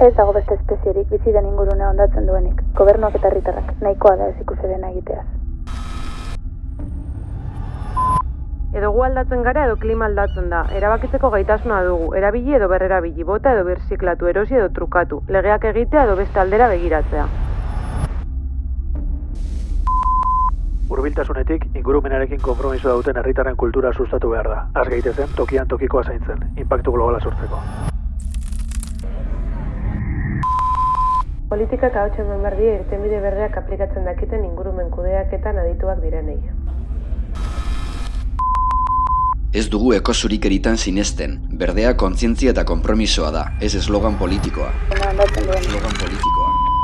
Ez dago beste espezierik bizi den ingurune ondatzen duenik. Gobernuak eta herritarrak nahikoa da ez ikusi egiteaz. Edo gu aldatzen gara edo klima aldatzen da. Erabakitzeko gaitasuna dugu. Erabili edo berrerabili, bota edo birziklatu, erosi edo trukatu. Legeak egitea edo beste aldera begiratzea. Urbiltasunetik ingurumenarekin konpromiso duten herritarren kultura sustatu behar da. Az gaitezen tokian tokikoa zaintzen, impactu globala sortzeko. Politikak hau txemen berdie irtenbide berdeak aplikatzen dakiten ingurumen kudeaketan adituak direnei. Ez dugu ekosurik eritan sinesten, berdea kontzientzia eta konpromisoa da, ez eslogan politikoa. Eslogan politikoa.